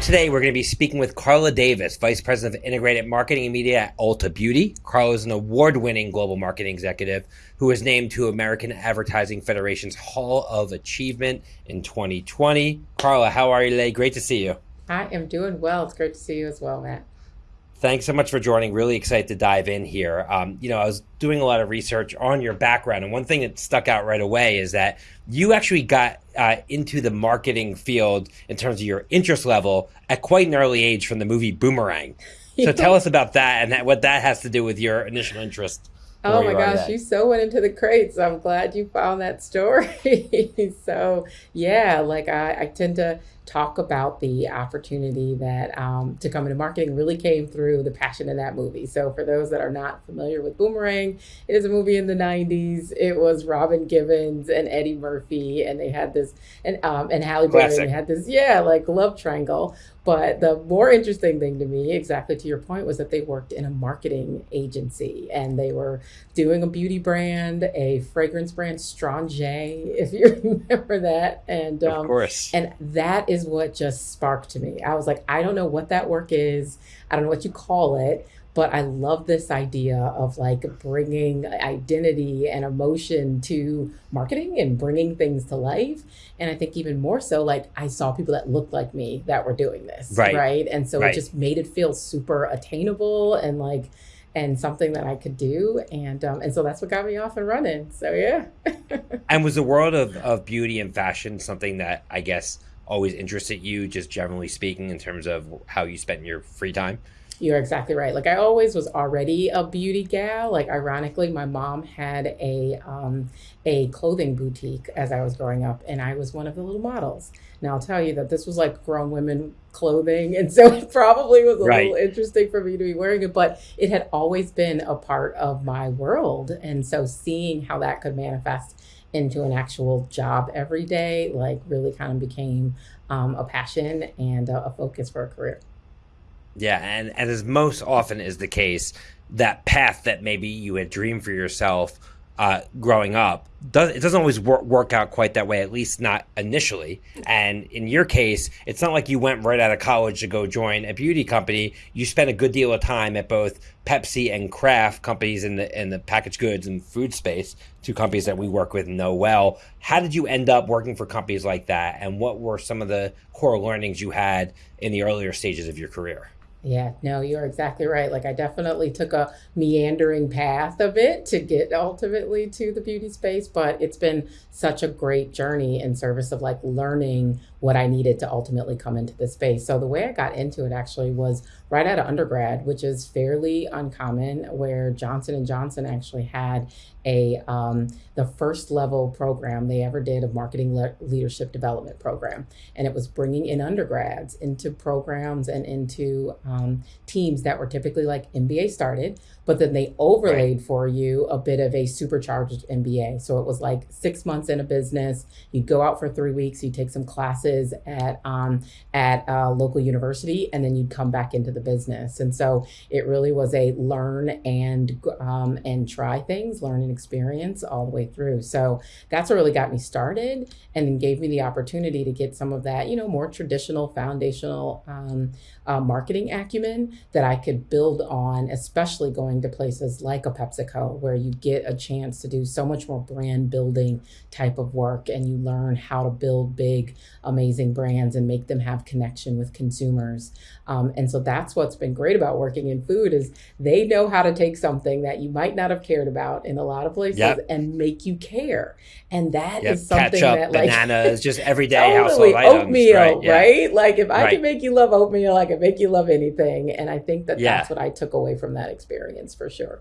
today, we're going to be speaking with Carla Davis, Vice President of Integrated Marketing and Media at Ulta Beauty. Carla is an award winning global marketing executive who was named to American Advertising Federation's Hall of Achievement in 2020. Carla, how are you today? Great to see you. I am doing well. It's great to see you as well, Matt. Thanks so much for joining. Really excited to dive in here. Um, you know, I was doing a lot of research on your background, and one thing that stuck out right away is that you actually got uh, into the marketing field in terms of your interest level at quite an early age from the movie Boomerang. So tell us about that and that, what that has to do with your initial interest. Oh my gosh, you so went into the crates. I'm glad you found that story. so yeah, like I, I tend to talk about the opportunity that um, to come into marketing really came through the passion in that movie. So for those that are not familiar with Boomerang, it is a movie in the 90s. It was Robin Givens and Eddie Murphy, and they had this, and um, and Halle Berry, they had this, yeah, like love triangle. But the more interesting thing to me, exactly to your point, was that they worked in a marketing agency and they were doing a beauty brand, a fragrance brand, Strange, if you remember that. And um, of course, and that is what just sparked to me. I was like, I don't know what that work is. I don't know what you call it, but I love this idea of like bringing identity and emotion to marketing and bringing things to life. And I think even more so, like I saw people that looked like me that were doing this, right? right? And so right. it just made it feel super attainable and like and something that I could do. And um, and so that's what got me off and running. So yeah. and was the world of, of beauty and fashion something that I guess always interested you, just generally speaking, in terms of how you spent your free time? You're exactly right. Like I always was already a beauty gal. Like ironically, my mom had a um, a clothing boutique as I was growing up, and I was one of the little models. Now I'll tell you that this was like grown women clothing, and so it probably was a right. little interesting for me to be wearing it. But it had always been a part of my world, and so seeing how that could manifest into an actual job every day, like really kind of became um, a passion and a, a focus for a career. Yeah, and, and as most often is the case, that path that maybe you had dreamed for yourself uh, growing up does it doesn't always work, work out quite that way at least not initially. And in your case it's not like you went right out of college to go join a beauty company. You spent a good deal of time at both Pepsi and Kraft companies in the in the packaged goods and food space two companies that we work with know well. How did you end up working for companies like that? And what were some of the core learnings you had in the earlier stages of your career yeah, no, you're exactly right. Like I definitely took a meandering path of it to get ultimately to the beauty space, but it's been such a great journey in service of like learning what I needed to ultimately come into the space. So the way I got into it actually was right out of undergrad, which is fairly uncommon where Johnson and Johnson actually had a um, the first level program they ever did of marketing le- leadership development program and it was bringing in undergrads into programs and into um, teams that were typically like mba started but then they overlaid right. for you a bit of a supercharged MBA. So it was like six months in a business. You'd go out for three weeks. You'd take some classes at um, at a local university, and then you'd come back into the business. And so it really was a learn and um, and try things, learn and experience all the way through. So that's what really got me started, and then gave me the opportunity to get some of that, you know, more traditional foundational um, uh, marketing acumen that I could build on, especially going to places like a PepsiCo, where you get a chance to do so much more brand building type of work and you learn how to build big, amazing brands and make them have connection with consumers. Um, and so that's what's been great about working in food is they know how to take something that you might not have cared about in a lot of places yep. and make you care. And that yep. is something Ketchup, that like bananas, just everyday totally, household items, oatmeal, right? Yeah. right? Like if I right. can make you love oatmeal, I can make you love anything. And I think that yeah. that's what I took away from that experience for sure.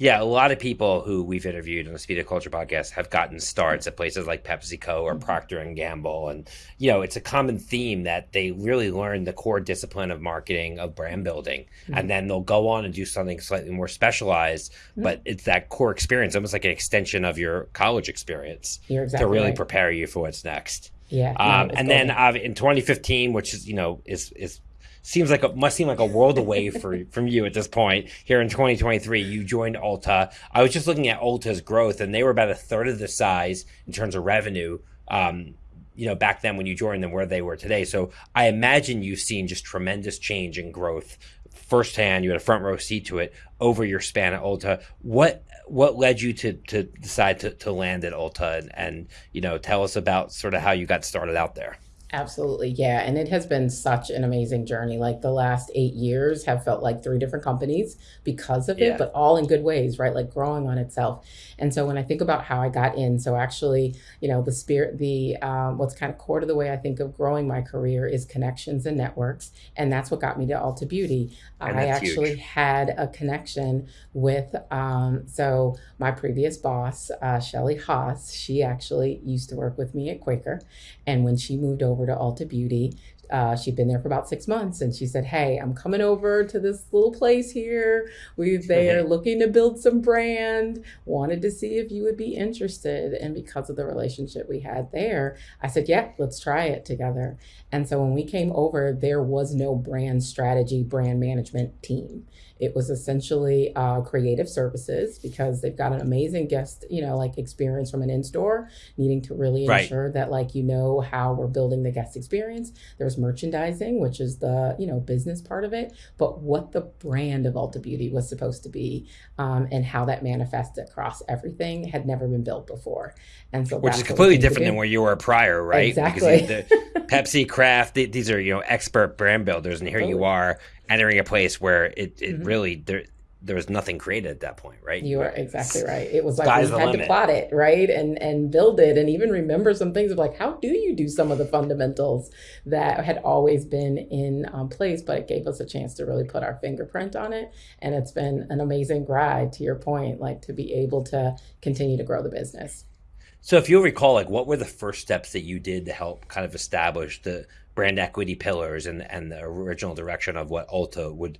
Yeah, a lot of people who we've interviewed on the Speed of Culture podcast have gotten starts at places like PepsiCo or mm-hmm. Procter and Gamble, and you know it's a common theme that they really learn the core discipline of marketing, of brand building, mm-hmm. and then they'll go on and do something slightly more specialized. Mm-hmm. But it's that core experience, almost like an extension of your college experience, exactly to really right. prepare you for what's next. Yeah, um, and then uh, in 2015, which is you know is is seems like a, must seem like a world away for from you at this point. Here in 2023, you joined Ulta. I was just looking at Ulta's growth, and they were about a third of the size in terms of revenue um, you know, back then when you joined them where they were today. So I imagine you've seen just tremendous change and growth firsthand. You had a front row seat to it over your span at Ulta. What what led you to to decide to, to land at Ulta and, and you know tell us about sort of how you got started out there? Absolutely. Yeah. And it has been such an amazing journey. Like the last eight years have felt like three different companies because of yeah. it, but all in good ways, right? Like growing on itself. And so when I think about how I got in, so actually, you know, the spirit, the, um, what's kind of core to the way I think of growing my career is connections and networks. And that's what got me to Ulta Beauty. I actually huge. had a connection with, um, so my previous boss, uh, Shelley Haus, she actually used to work with me at Quaker. And when she moved over to Ulta Beauty, uh, she'd been there for about six months and she said hey i'm coming over to this little place here. We they are looking to build some brand. Wanted to see if you would be interested. And because of the relationship we had there i said yeah let's try it together. And so when we came over there was no brand strategy brand management team it was essentially uh, creative services because they've got an amazing guest, you know, like experience from an in-store, needing to really right. ensure that like you know how we're building the guest experience. There's merchandising, which is the you know business part of it, but what the brand of Ulta Beauty was supposed to be um, and how that manifests across everything had never been built before. And so, which is completely different than where you were prior, right? Exactly. Because the Pepsi, Kraft, these are you know expert brand builders, and here you are entering a place where it, it mm-hmm. really there there was nothing created at that point, right? You are exactly right. It was like we had limit. to plot it, right, and and build it, and even remember some things of like how do you do some of the fundamentals that had always been in um, place, but it gave us a chance to really put our fingerprint on it, and it's been an amazing ride. To your point, like to be able to continue to grow the business. So, if you recall, like what were the first steps that you did to help kind of establish the brand equity pillars and and the original direction of what Ulta would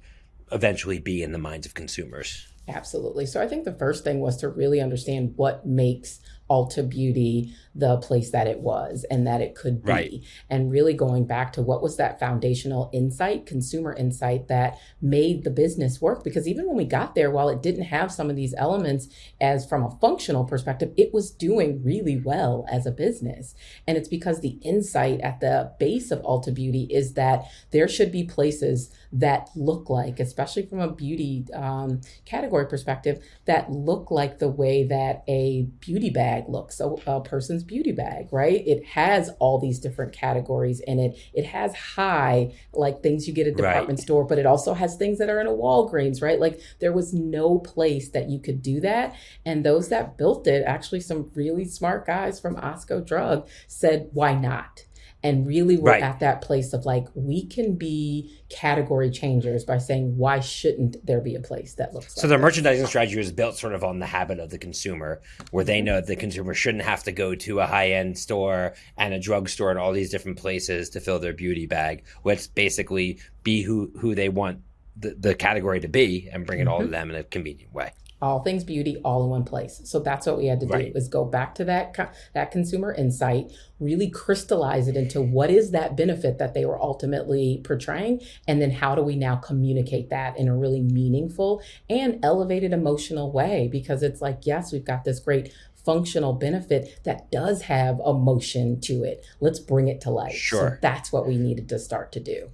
eventually be in the minds of consumers. Absolutely. So I think the first thing was to really understand what makes Ulta Beauty the place that it was and that it could be. Right. And really going back to what was that foundational insight, consumer insight that made the business work. Because even when we got there, while it didn't have some of these elements as from a functional perspective, it was doing really well as a business. And it's because the insight at the base of Ulta Beauty is that there should be places that look like, especially from a beauty um, category perspective, that look like the way that a beauty bag looks, a, a person's beauty bag, right? It has all these different categories in it. It has high, like things you get at a department right. store, but it also has things that are in a Walgreens, right? Like there was no place that you could do that. And those that built it, actually, some really smart guys from Osco Drug said, why not? And really we're right. at that place of like we can be category changers by saying why shouldn't there be a place that looks so like the this? merchandising strategy was built sort of on the habit of the consumer where they know that the consumer shouldn't have to go to a high-end store and a drugstore and all these different places to fill their beauty bag let's basically be who who they want the, the category to be and bring it mm-hmm. all to mm-hmm. them in a convenient way all things beauty all in one place. So that's what we had to do right. is go back to that that consumer insight really crystallize it into what is that benefit that they were ultimately portraying and then how do we now communicate that in a really meaningful and elevated emotional way? Because it's like yes we've got this great functional benefit that does have emotion to it. Let's bring it to life. Sure. so that's what we needed to start to do.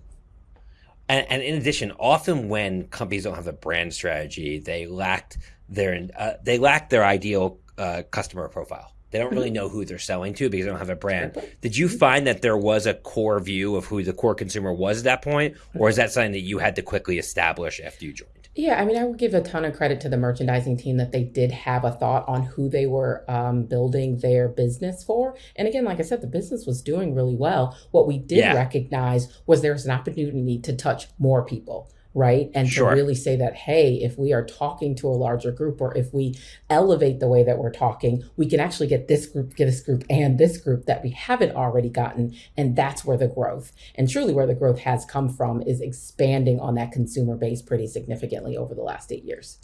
And, and in addition often when companies don't have a brand strategy they lacked their uh, they lack their ideal uh, customer profile. They don't really mm-hmm. know who they're selling to because they don't have a brand. Did you find that there was a core view of who the core consumer was at that point, or is that something that you had to quickly establish after you joined? Yeah, I mean, I would give a ton of credit to the merchandising team that they did have a thought on who they were um, building their business for. And again, like I said, the business was doing really well. What we did yeah. recognize was there's an opportunity to touch more people right? And sure. to really say that, hey, if we are talking to a larger group or if we elevate the way that we're talking, we can actually get this group, get this group, and this group that we haven't already gotten. And that's where the growth, and truly where the growth has come from, is expanding on that consumer base pretty significantly over the last eight years.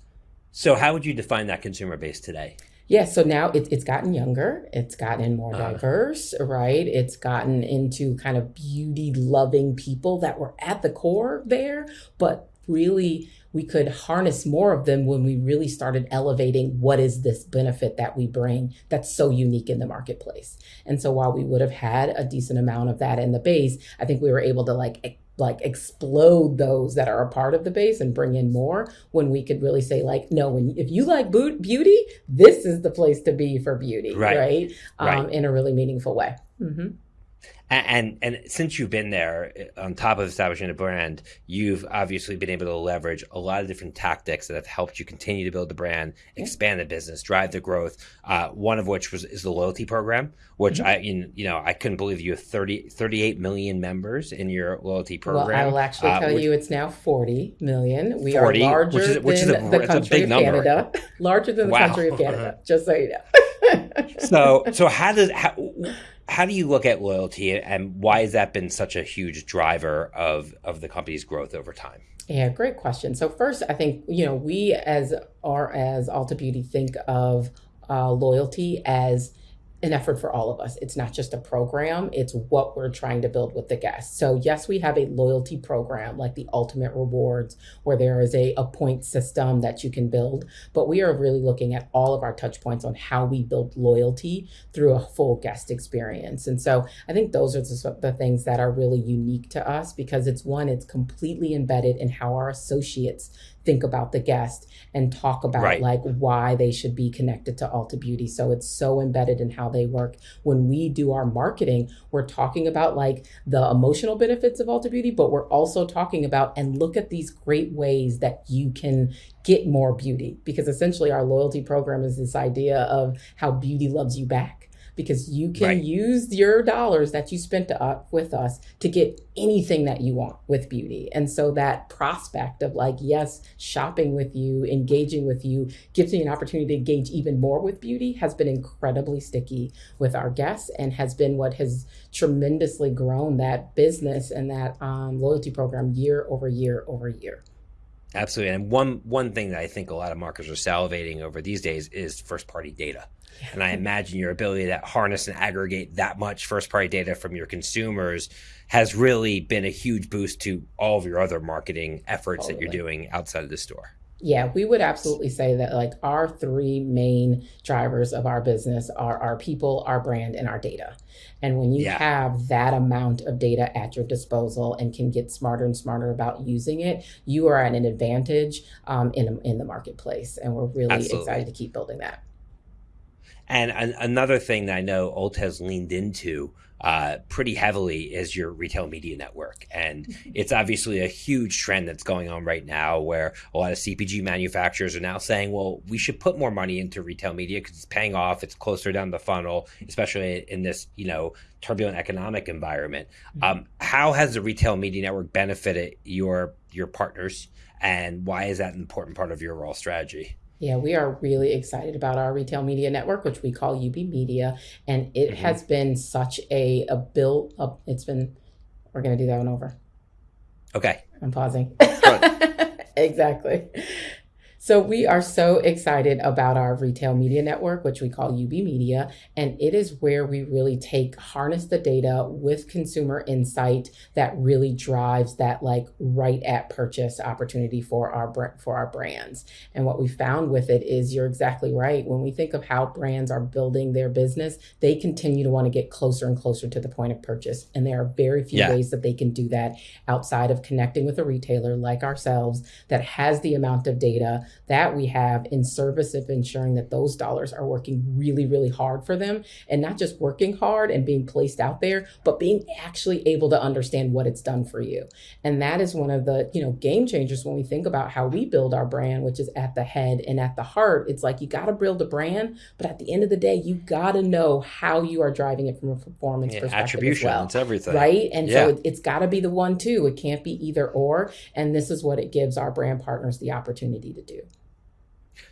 So, how would you define that consumer base today? Yeah, so now it, it's gotten younger, it's gotten more uh, diverse, right? It's gotten into kind of beauty loving people that were at the core there, but really we could harness more of them when we really started elevating what is this benefit that we bring that's so unique in the marketplace. And so while we would have had a decent amount of that in the base, I think we were able to like like explode those that are a part of the base and bring in more when we could really say like no when if you like beauty this is the place to be for beauty right, right? Um, right. in a really meaningful way mm-hmm. And, and, since you've been there, on top of establishing a brand, you've obviously been able to leverage a lot of different tactics that have helped you continue to build the brand, expand the business, drive the growth. Uh, one of which was is the loyalty program, which mm-hmm. I you know I couldn't believe you have 30, 38 million members in your loyalty program. Well, I will actually uh, tell which, you it's now forty million. We 40, are larger which is, which than a, the country of number. Canada, larger than the wow. country of Canada. Just so you know. so so how does how, how do you look at loyalty and why has that been such a huge driver of of the company's growth over time? Yeah, great question. So first, I think you know we as are as Ulta Beauty think of uh, loyalty as an effort for all of us. It's not just a program, it's what we're trying to build with the guests. So, yes, we have a loyalty program like the Ultimate Rewards, where there is a, a point system that you can build, but we are really looking at all of our touch points on how we build loyalty through a full guest experience. And so, I think those are the, the things that are really unique to us because it's one, it's completely embedded in how our associates think about the guest and talk about right. like why they should be connected to Ulta Beauty. So it's so embedded in how they work. When we do our marketing, we're talking about like the emotional benefits of Ulta Beauty, but we're also talking about and look at these great ways that you can get more beauty because essentially our loyalty program is this idea of how beauty loves you back because you can right. use your dollars that you spent up with us to get anything that you want with beauty. And so that prospect of like, yes, shopping with you, engaging with you gives me an opportunity to engage even more with beauty has been incredibly sticky with our guests and has been what has tremendously grown that business and that um, loyalty program year over year over year. Absolutely. And one one thing that I think a lot of marketers are salivating over these days is first party data. And I imagine your ability to harness and aggregate that much first party data from your consumers has really been a huge boost to all of your other marketing efforts totally. that you're doing outside of the store. Yeah, we would absolutely say that like our three main drivers of our business are our people, our brand, and our data. And when you yeah. have that amount of data at your disposal and can get smarter and smarter about using it, you are at an advantage um, in in the marketplace. And we're really absolutely. excited to keep building that. And an- another thing that I know Ulta has leaned into uh, pretty heavily is your retail media network. And it's obviously a huge trend that's going on right now where a lot of CPG manufacturers are now saying, well, we should put more money into retail media because it's paying off. It's closer down the funnel, especially in this, you know, turbulent economic environment. Mm-hmm. Um, how has the retail media network benefited your your partners and why is that an important part of your overall strategy? Yeah, we are really excited about our retail media network, which we call UB Media, and it mm-hmm. has been such a a build up. It's been. We're gonna do that one over. Okay. I'm pausing. exactly. So we are so excited about our retail media network, which we call UB Media, and it is where we really take harness the data with consumer insight that really drives that like right at purchase opportunity for our for our brands. And what we found with it is you're exactly right. When we think of how brands are building their business, they continue to want to get closer and closer to the point of purchase, and there are very few yeah. ways that they can do that outside of connecting with a retailer like ourselves that has the amount of data that we have in service of ensuring that those dollars are working really, really hard for them and not just working hard and being placed out there, but being actually able to understand what it's done for you. And that is one of the, you know, game changers when we think about how we build our brand, which is at the head and at the heart. It's like you got to build a brand, but at the end of the day, you got to know how you are driving it from a performance yeah, perspective. Attribution, well, it's everything. Right. And yeah. so it, it's got to be the one, too. It can't be either or. And this is what it gives our brand partners the opportunity to do.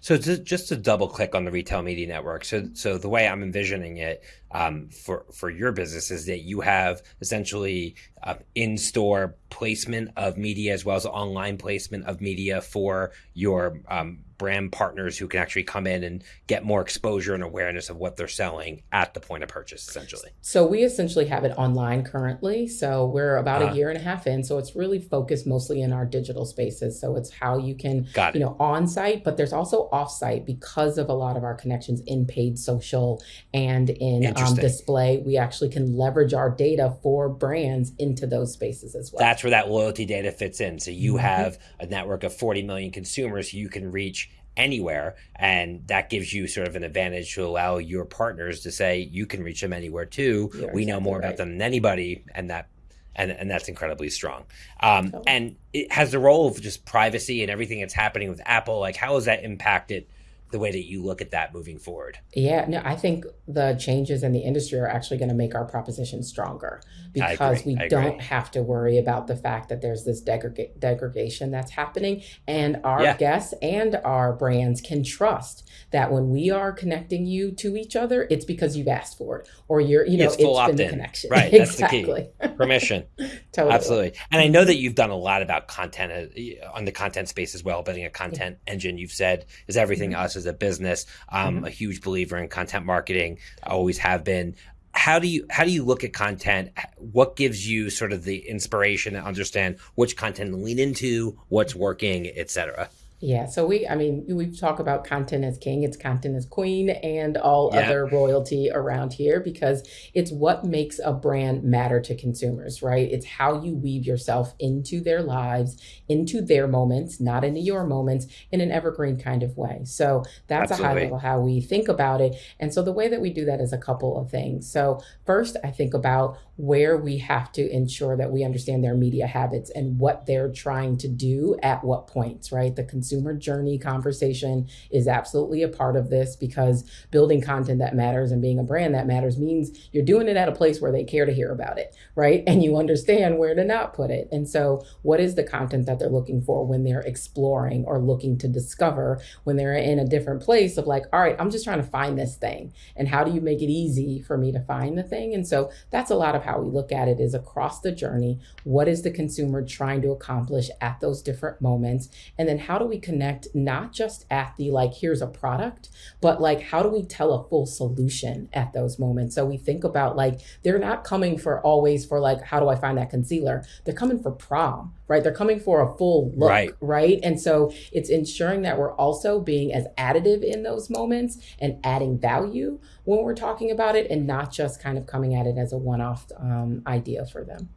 So to, just to double click on the retail media network. So so the way I'm envisioning it um, for for your business is that you have essentially uh, in store placement of media as well as online placement of media for your um, brand partners who can actually come in and get more exposure and awareness of what they're selling at the point of purchase, essentially? So we essentially have it online currently. So we're about uh-huh. a year and a half in. So it's really focused mostly in our digital spaces. So it's how you can, you know, on site, but there's also off site because of a lot of our connections in paid social and in um, display. We actually can leverage our data for brands into those spaces as well. That's where that loyalty data fits in. So you mm-hmm. have a network of 40 million consumers you can reach anywhere and that gives you sort of an advantage to allow your partners to say you can reach them anywhere too You're we exactly know more right. about them than anybody and that and, and that's incredibly strong um, oh. and it has the role of just privacy and everything that's happening with apple like how has that impacted the way that you look at that moving forward. Yeah, no, I think the changes in the industry are actually going to make our proposition stronger because we don't have to worry about the fact that there's this degreg- degradation that's happening. And our yeah. guests and our brands can trust that when we are connecting you to each other, it's because you've asked for it or you're, you know, it's, it's been the connection. Right. exactly. That's the key. Permission. totally. Absolutely. And I know that you've done a lot about content uh, on the content space as well, building a content yeah. engine. You've said is everything mm-hmm. us as a business. I'm mm-hmm. a huge believer in content marketing. I always have been. How do you how do you look at content? What gives you sort of the inspiration to understand which content to lean into, what's working, etc. Yeah, so we, I mean, we talk about content as king, it's content as queen, and all yeah. other royalty around here because it's what makes a brand matter to consumers, right? It's how you weave yourself into their lives, into their moments, not into your moments, in an evergreen kind of way. So that's Absolutely. a high level how we think about it. And so the way that we do that is a couple of things. So, first, I think about where we have to ensure that we understand their media habits and what they're trying to do at what points, right? The consumer journey conversation is absolutely a part of this because building content that matters and being a brand that matters means you're doing it at a place where they care to hear about it, right? And you understand where to not put it. And so, what is the content that they're looking for when they're exploring or looking to discover when they're in a different place of like, all right, I'm just trying to find this thing. And how do you make it easy for me to find the thing? And so, that's a lot of how we look at it is across the journey. What is the consumer trying to accomplish at those different moments? And then how do we connect not just at the like, here's a product, but like, how do we tell a full solution at those moments? So we think about like, they're not coming for always for like, how do I find that concealer? They're coming for prom, right? They're coming for a full look, right? right? And so it's ensuring that we're also being as additive in those moments and adding value when we're talking about it and not just kind of coming at it as a one off um, idea for them.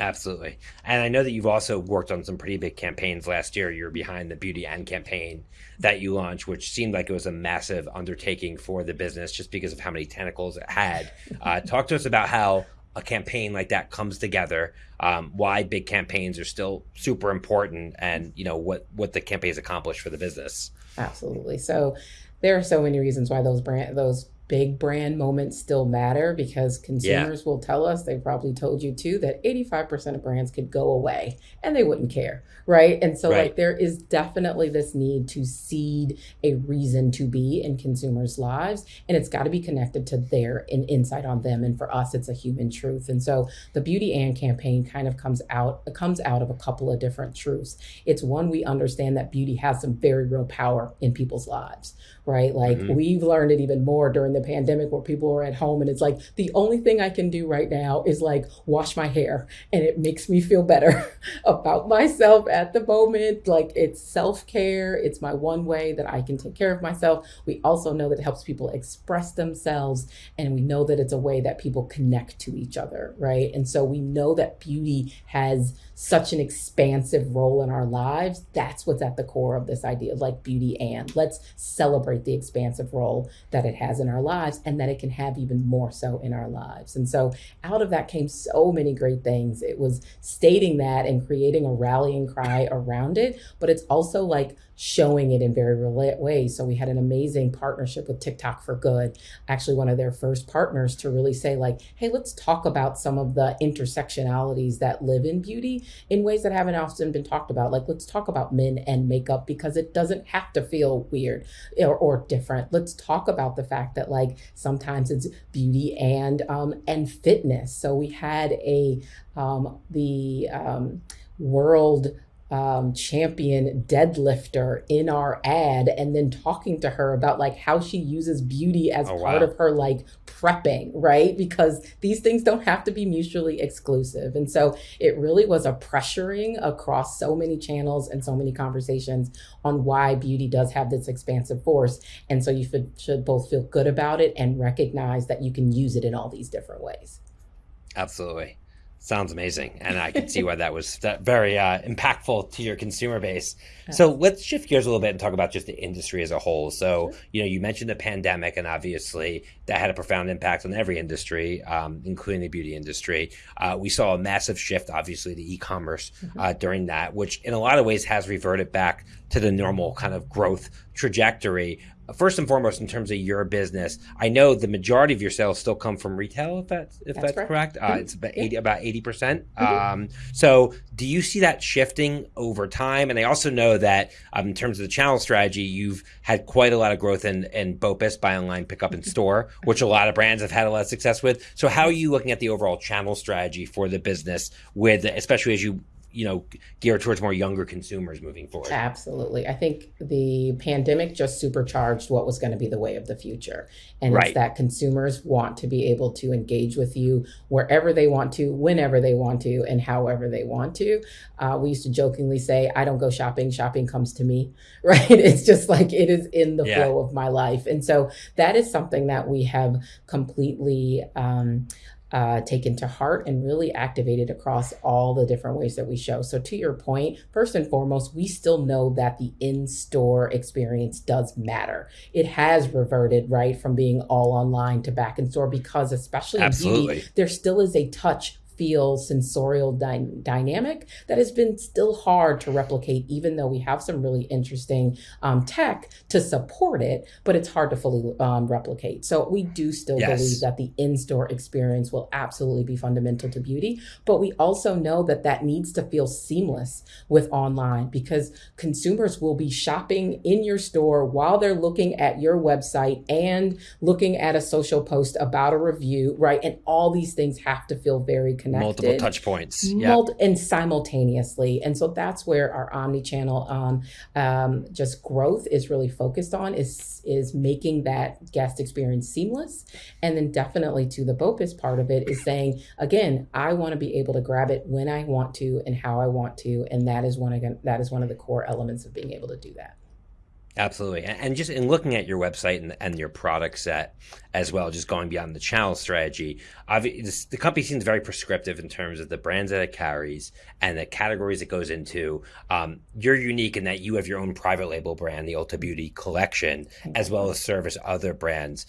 Absolutely. And I know that you've also worked on some pretty big campaigns last year. You're behind the Beauty and campaign that you launched, which seemed like it was a massive undertaking for the business just because of how many tentacles it had. Uh, talk to us about how a campaign like that comes together, um, why big campaigns are still super important, and you know what what the campaigns accomplish for the business. Absolutely. So there are so many reasons why those brand those big brand moments still matter because consumers yeah. will tell us, they probably told you too, that 85% of brands could go away and they wouldn't care. Right. And so, right. like, there is definitely this need to seed a reason to be in consumers' lives. And it's got to be connected to their in, insight on them. And for us, it's a human truth. And so the Beauty and campaign kind of comes out, it comes out of a couple of different truths. It's one, we understand that beauty has some very real power in people's lives. Right. Like, mm-hmm. we've learned it even more during the pandemic where people are at home and it's like the only thing I can do right now is like wash my hair and it makes me feel better about myself at the moment. Like it's self care, it's my one way that I can take care of myself. We also know that it helps people express themselves and we know that it's a way that people connect to each other, right? And so we know that beauty has such an expansive role in our lives. That's what's at the core of this idea of like beauty and let's celebrate the expansive role that it has in our lives and that it can have even more so in our lives. And so out of that came so many great things. It was stating that and creating a rallying cry around it, but it's also like showing it in very real ways. So we had an amazing partnership with TikTok for Good, actually one of their first partners to really say like, hey, let's talk about some of the intersectionalities that live in beauty in ways that haven't often been talked about. Like let's talk about men and makeup because it doesn't have to feel weird or, or different. Let's talk about the fact that like sometimes it's beauty and um, and fitness. So we had a um, the um, world um, champion deadlifter in our ad and then talking to her about like how she uses beauty as oh, part wow. of her like prepping, right? Because these things don't have to be mutually exclusive. And so it really was a pressuring across so many channels and so many conversations on why beauty does have this expansive force. And so you should, should both feel good about it and recognize that you can use it in all these different ways. Absolutely. Sounds amazing, and I can see why that was very uh, impactful to your consumer base. So let's shift gears a little bit and talk about just the industry as a whole. So you know, you mentioned the pandemic, and obviously that had a profound impact on every industry, um, including the beauty industry. Uh, we saw a massive shift, obviously, to e-commerce mm-hmm. uh, during that, which in a lot of ways has reverted back to the normal kind of growth trajectory first and foremost, in terms of your business, I know the majority of your sales still come from retail. If that's if that's, that's correct, uh, mm-hmm. it's about eighty about eighty percent. Mm-hmm. Um, so, do you see that shifting over time? And I also know that um, in terms of the channel strategy, you've had quite a lot of growth in in BOPIS, buy online, pick up in store, which a lot of brands have had a lot of success with. So, how are you looking at the overall channel strategy for the business, with especially as you you know geared towards more younger consumers moving forward. Absolutely. I think the pandemic just supercharged what was going to be the way of the future. And right. it's that consumers want to be able to engage with you wherever they want to whenever they want to and however they want to. Uh, we used to jokingly say i don't go shopping shopping comes to me. Right? It's just like it is in the yeah. flow of my life. And so that is something that we have completely um, uh, taken to heart and really activated across all the different ways that we show. So, to your point, first and foremost, we still know that the in store experience does matter. It has reverted, right, from being all online to back in store because, especially Absolutely. in beauty, there still is a touch feel sensorial dy- dynamic that has been still hard to replicate, even though we have some really interesting um, tech to support it, but it's hard to fully um, replicate. So we do still yes. believe that the in-store experience will absolutely be fundamental to beauty, but we also know that that needs to feel seamless with online because consumers will be shopping in your store while they're looking at your website and looking at a social post about a review, right? And all these things have to feel very connected connected. Multiple touch points. Mul- and simultaneously. And so that's where our omni-channel um, um, just growth is really focused on is, is making that guest experience seamless. And then definitely to the BOPIS part of it is saying, again, I want to be able to grab it when I want to and how I want to. And that is one again, that is one of the core elements of being able to do that. Absolutely. And just in looking at your website and, and your product set as well, just going beyond the channel strategy, the company seems very prescriptive in terms of the brands that it carries and the categories it goes into. Um, you're unique in that you have your own private label brand, the Ulta Beauty Collection, as well as service other brands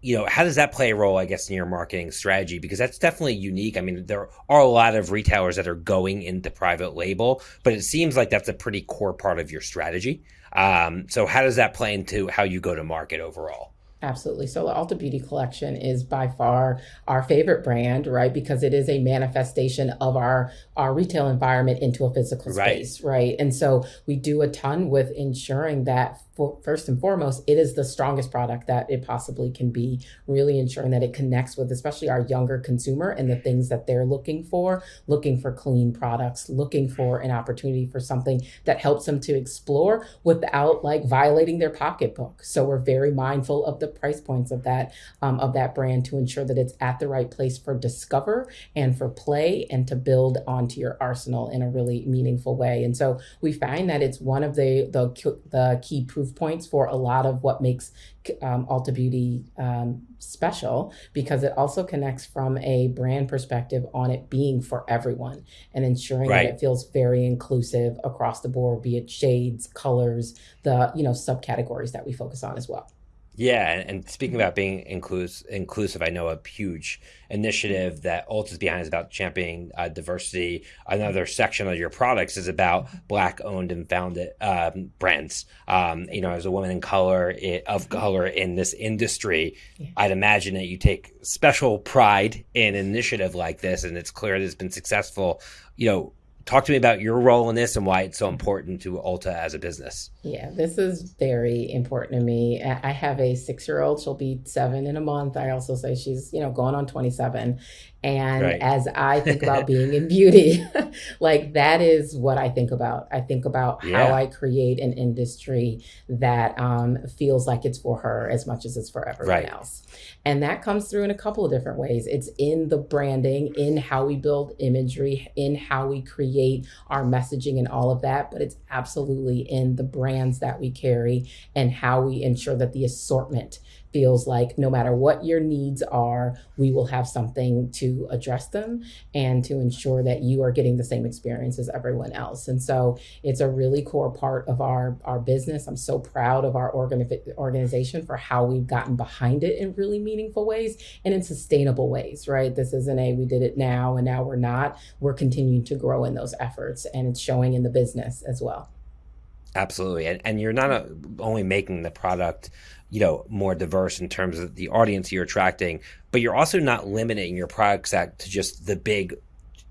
you know, how does that play a role, I guess, in your marketing strategy? Because that's definitely unique. I mean, there are a lot of retailers that are going into private label, but it seems like that's a pretty core part of your strategy. Um, so, how does that play into how you go to market overall? Absolutely. So the Ulta Beauty Collection is by far our favorite brand, right? Because it is a manifestation of our our retail environment into a physical space, right? right? And so we do a ton with ensuring that for, first and foremost, it is the strongest product that it possibly can be, really ensuring that it connects with especially our younger consumer and the things that they're looking for, looking for clean products, looking for an opportunity for something that helps them to explore without like violating their pocketbook. So we're very mindful of the price points of that um, of that brand to ensure that it's at the right place for discover and for play and to build onto your arsenal in a really meaningful way. And so we find that it's one of the the, the key proof proof points for a lot of what makes um, Ulta Beauty um, special because it also connects from a brand perspective on it being for everyone and ensuring right. that it feels very inclusive across the board, be it shades, colors, the you know subcategories that we focus on as well. Yeah, and, speaking about being inclus- inclusive, I know a huge initiative that Ulta's behind is about championing uh, diversity. Another section of your products is about Black owned and founded um, brands. Um, you know, as a woman in color it, of color in this industry, yeah. I'd imagine that you take special pride in an initiative like this, and it's clear that it's been successful. You know, talk to me about your role in this and why it's so important to Ulta as a business. Yeah, this is very important to me. I have a six year old. She'll be seven in a month. I also say she's, you know, going on 27. And right. as I think about being in beauty, like that is what I think about. I think about yeah. how I create an industry that um, feels like it's for her as much as it's for everyone right. else. And that comes through in a couple of different ways. It's in the branding, in how we build imagery, in how we create our messaging and all of that. But it's absolutely in the brands that we carry and how we ensure that the assortment feels like no matter what your needs are, we will have something to address them and to ensure that you are getting the same experience as everyone else. And so it's a really core part of our, our business. I'm so proud of our organi- organization for how we've gotten behind it in really meaningful ways and in sustainable ways, right? This isn't a we did it now and now we're not. We're continuing to grow in those efforts and it's showing in the business as well. Absolutely. And, and you're not a, only making the product you know more diverse in terms of the audience you're attracting but you're also not limiting your product set to just the big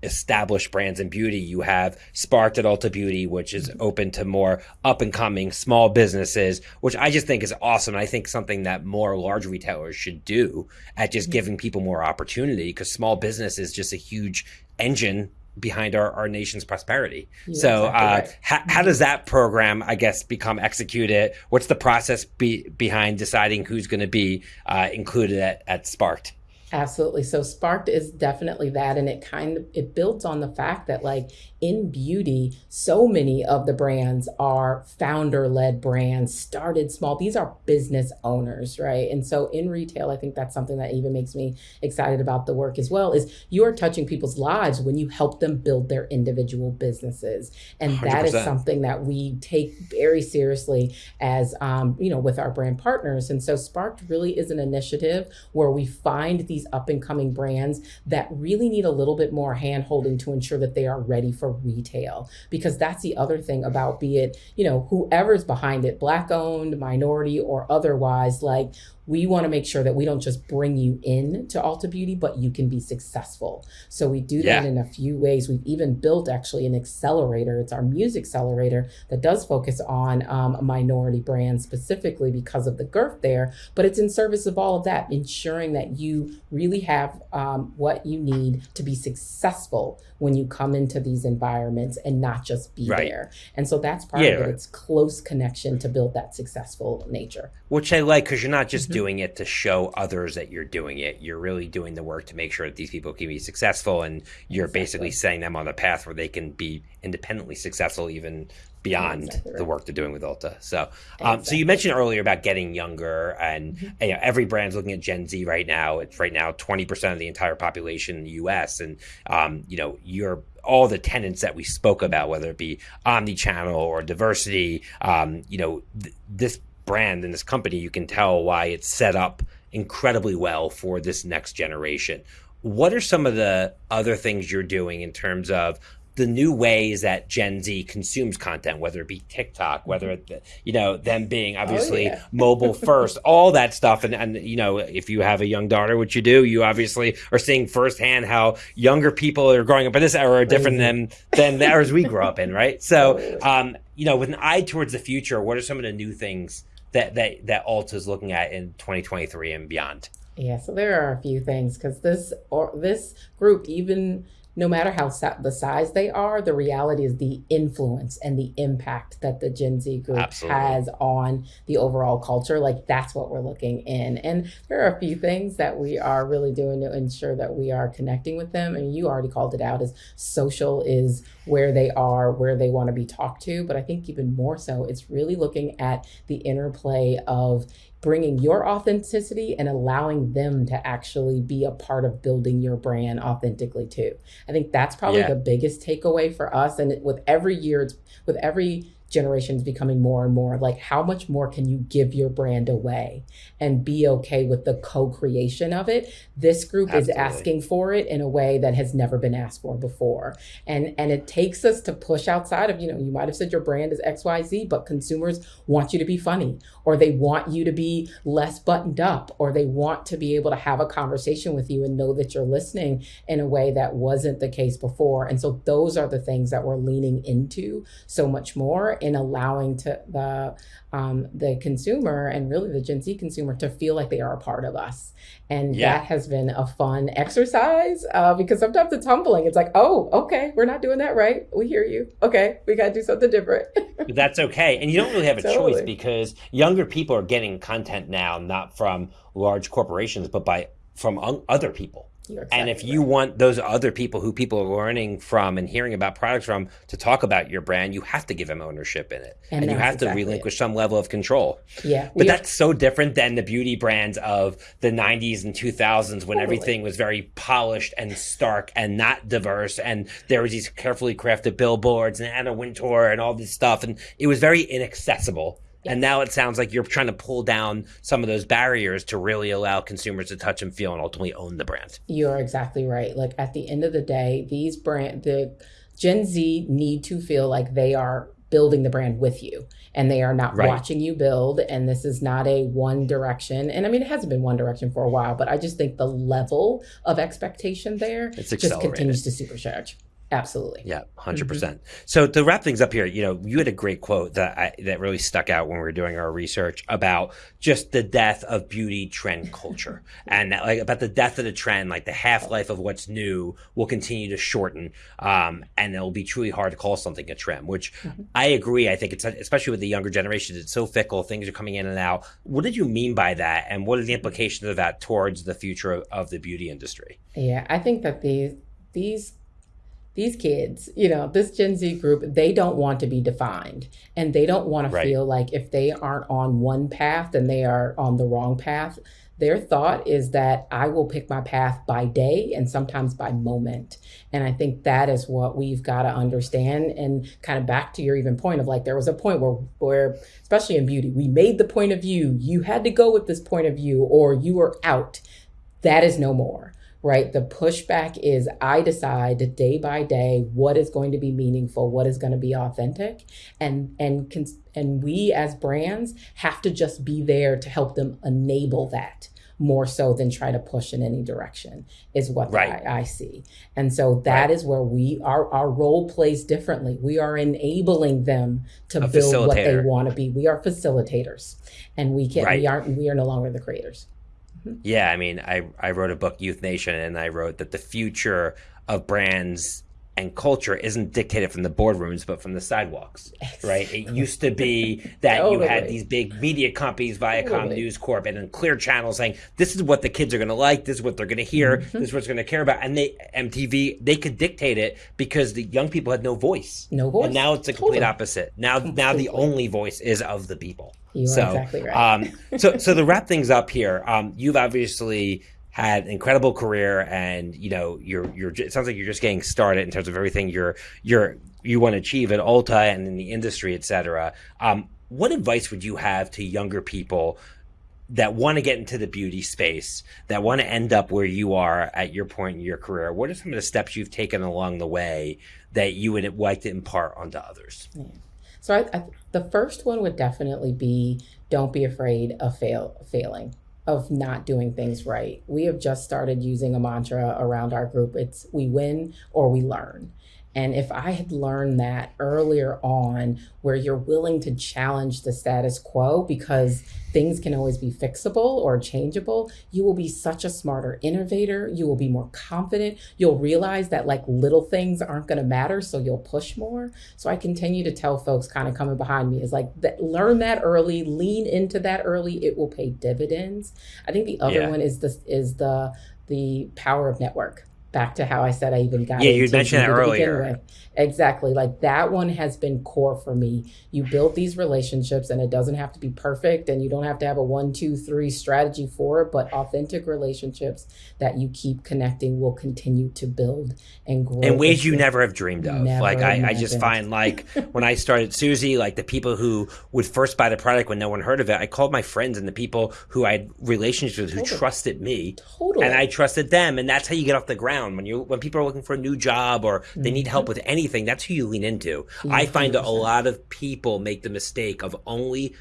established brands in beauty. You have sparked at ulta beauty which is mm-hmm. open to more up and coming small businesses which i just think is awesome. I think something that more large retailers should do at just mm-hmm. giving people more opportunity because small business is just a huge engine behind our, our nation's prosperity. So, exactly uh, right. how, how does that program, I guess, become executed? What's the process be, behind deciding who's going to be uh, included at, at Sparked? Absolutely. So Sparked is definitely that. And it kind of, it builds on the fact that like in beauty, so many of the brands are founder led brands, started small. These are business owners, right? And so in retail, I think that's something that even makes me excited about the work as well is you are touching people's lives when you help them build their individual businesses. And 100%. that is something that we take very seriously as, um, you know, with our brand partners. And so Sparked really is an initiative where we find these up and coming brands that really need a little bit more hand holding to ensure that they are ready for retail. Because that's the other thing about be it you know whoever's behind it black owned minority or otherwise like we want to make sure that we don't just bring you in to Ulta Beauty, but you can be successful. So we do that yeah. in a few ways. We've even built actually an accelerator. It's our MUSE accelerator that does focus on um, minority brands specifically because of the girth there, but it's in service of all of that, ensuring that you really have um, what you need to be successful when you come into these environments and not just be right. there. And so that's part yeah, of it. Right. It's close connection to build that successful nature. Which I like because you're not just mm-hmm doing it to show others that you're doing it. You're really doing the work to make sure that these people can be successful, and you're exactly. basically setting them on the path where they can be independently successful, even beyond exactly right. the work they're doing with Ulta. So, um, exactly. so you mentioned earlier about getting younger, and mm-hmm. you know, every brand's looking at Gen Z right now. It's right now 20% of the entire population in the U.S., and um, you know, you're all the tenants that we spoke about, whether it be omni-channel or diversity. Um, you know, th- this brand and this company, you can tell why it's set up incredibly well for this next generation. What are some of the other things you're doing in terms of the new ways that Gen Z consumes content, whether it be TikTok, whether it, you know them being oh, obviously oh, yeah. mobile first, all that stuff, and and you know if you have a young daughter, which you do, you obviously are seeing firsthand how younger people are growing up in this era are different than than the eras we grew up in, right? So, um, you know, with an eye towards the future, what are some of the new things that that that Ulta is looking at in 2023 and beyond? Yeah, so there are a few things because this or this group even no matter how sa- the size they are, the reality is the influence and the impact that the Gen Z group Absolutely. has on the overall culture. Like that's what we're looking in. And there are a few things that we are really doing to ensure that we are connecting with them. And you already called it out as social is where they are, where they want to be talked to. But I think even more so, it's really looking at the interplay of bringing your authenticity and allowing them to actually be a part of building your brand authentically too. I think that's probably yeah. the biggest takeaway for us. And with every year, it's with every generations becoming more and more like how much more can you give your brand away and be okay with the co-creation of it this group Absolutely. is asking for it in a way that has never been asked for before and and it takes us to push outside of you know you might have said your brand is xyz but consumers want you to be funny or they want you to be less buttoned up or they want to be able to have a conversation with you and know that you're listening in a way that wasn't the case before. And so those are the things that we're leaning into so much more in allowing to the um, the consumer and really the Gen Z consumer to feel like they are a part of us. And yeah. that has been a fun exercise uh, because sometimes it's humbling. It's like, oh, okay, we're not doing that right. We hear you. Okay, we got to do something different. That's okay. And you don't really have a totally. choice because younger people are getting content now, not from large corporations, but by from other people. Exactly and if you right. want those other people who people are learning from and hearing about products from to talk about your brand, you have to give them ownership in it. And, and you have exactly to relinquish it. some level of control. Yeah. But that's so different than the beauty brands of the 90s and 2000s when totally. everything was very polished and stark and not diverse. And there was these carefully crafted billboards and Anna Wintour and all this stuff. And it was very inaccessible and now it sounds like you're trying to pull down some of those barriers to really allow consumers to touch and feel and ultimately own the brand. You're exactly right. Like at the end of the day, these brand the Gen Z need to feel like they are building the brand with you and they are not right. watching you build and this is not a one direction and i mean it hasn't been one direction for a while but i just think the level of expectation there just continues to supercharge Absolutely. Yeah, 100%. Mm-hmm. So to wrap things up here, you know, you had a great quote that I, that really stuck out when we were doing our research about just the death of beauty trend culture and that, like about the death of the trend, like the half-life of what's new will continue to shorten um, and it'll be truly hard to call something a trend, which mm-hmm. I agree. I think it's especially with the younger generation, it's so fickle, things are coming in and out. What did you mean by that and what are the implications of that towards the future of, of the beauty industry? Yeah, I think that these these these kids, you know, this Gen Z group, they don't want to be defined and they don't want right. to feel like if they aren't on one path and they are on the wrong path. Their thought is that I will pick my path by day and sometimes by moment. And I think that is what we've got to understand. And kind of back to your even point of like, there was a point where, where, especially in beauty, we made the point of view. You had to go with this point of view or you were out. That is no more right? The pushback is I decide day by day what is going to be meaningful, what is going to be authentic, and and and we as brands have to just be there to help them enable that more so than try to push in any direction is what right. I, I, see. And so that right. is where we our our role plays differently. We are enabling them to A build what they want to be. We are facilitators, and we can right. we aren't we are no longer the creators. Yeah, I mean, I, I wrote a book, Youth Nation, and I wrote that the future of brands and culture isn't dictated from the boardrooms, but from the sidewalks, right? It used to be that totally. you had these big media companies, Viacom, totally. News Corp, and then Clear Channel saying, this is what the kids are going to like, this is what they're going to hear, mm-hmm. this is what they're going to care about. And they, MTV, they could dictate it because the young people had no voice. No voice. And now it's the complete totally. opposite. Now, now the only voice is of the people. You so, are exactly right. um, so, so to wrap things up here, um, you've obviously had an incredible career, and you know, you're you're. It sounds like you're just getting started in terms of everything you're you're you want to achieve at Ulta and in the industry, et cetera. Um, what advice would you have to younger people that want to get into the beauty space, that want to end up where you are at your point in your career? What are some of the steps you've taken along the way that you would like to impart onto others? Yeah. So I, I, the first one would definitely be don't be afraid of fail failing of not doing things right. We have just started using a mantra around our group. It's we win or we learn. And if I had learned that earlier on, where you're willing to challenge the status quo because things can always be fixable or changeable, you will be such a smarter innovator. You will be more confident. You'll realize that like little things aren't going to matter. So you'll push more. So I continue to tell folks kind of coming behind me is like, that, learn that early, lean into that early. It will pay dividends. I think the other yeah. one is the, is the, the power of network back to how I said I even got. Yeah, you mentioned that earlier. Exactly. Like that one has been core for me. You build these relationships, and it doesn't have to be perfect, and you don't have to have a one, two, three strategy for it, but authentic relationships that you keep connecting will continue to build and grow. In ways you never have dreamed of. Never like, I, I, just find, like, when I started Suzy, like the people who would first buy the product when no one heard of it, I called my friends and the people who I had relationships with totally. who trusted me. Totally. And I trusted them. And that's how you get off the ground. When you when people are looking for a new job or they mm-hmm. need help with anything that's who you lean into. Yeah, I find 100%. a lot of people make the mistake of only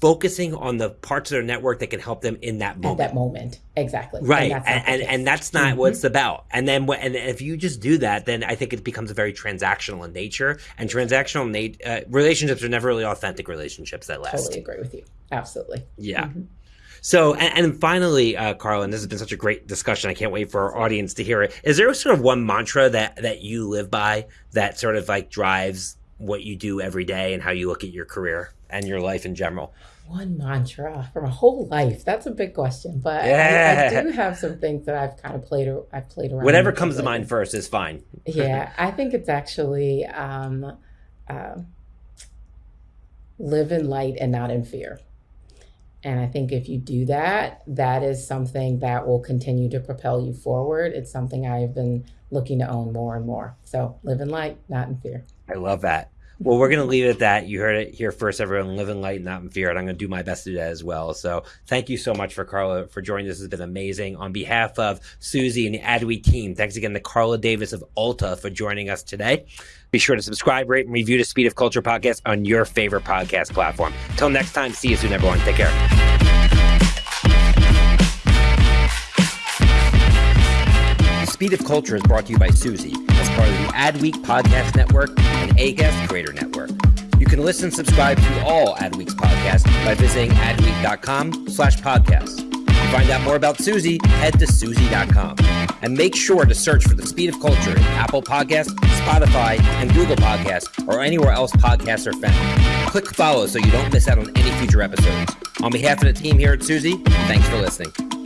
focusing on the parts of their network that can help them in that moment. At that moment, exactly. Right, and and, and, and, that's not mm-hmm. what it's about. And then, and if you just do that, then I think it becomes a very transactional in nature. And transactional na- uh, relationships are never really authentic relationships that last. Totally agree with you. Absolutely. Yeah. Mm-hmm. So, and, and finally, uh, Carla, and this has been such a great discussion. I can't wait for our audience to hear it. Is there sort of one mantra that that you live by that sort of like drives what you do every day and how you look at your career and your life in general? One mantra for my whole life. That's a big question, but yeah. I, I, do have some things that I've kind of played. I've played around. Whatever comes to mind first is fine. yeah, I think it's actually um, uh, live in light and not in fear. And I think if you do that, that is something that will continue to propel you forward. It's something I've been looking to own more and more. So live in light, not in fear. I love that. Well, we're going to leave it at that. You heard it here first, everyone. Live in light, not in fear. And I'm going to do my best to do that as well. So thank you so much for Carla for joining. This has been amazing. On behalf of Suzy and the Adweek team, thanks again to Carla Davis of Ulta for joining us today. Be sure to subscribe, rate, and review the Speed of Culture podcast on your favorite podcast platform. Until next time, see you soon, everyone. Take care. Speed of Culture is brought to you by Suzy Adweek Podcast Network and Acast Creator Network. You can listen and subscribe to all Adweek's podcasts by visiting adweek.com slash podcasts. To find out more about Suzy, head to Suzy.com. And make sure to search for The Speed of Culture in Apple Podcasts, Spotify, and Google Podcasts, or anywhere else podcasts are found. Click follow so you don't miss out on any future episodes. On behalf of the team here at Suzy, thanks for listening.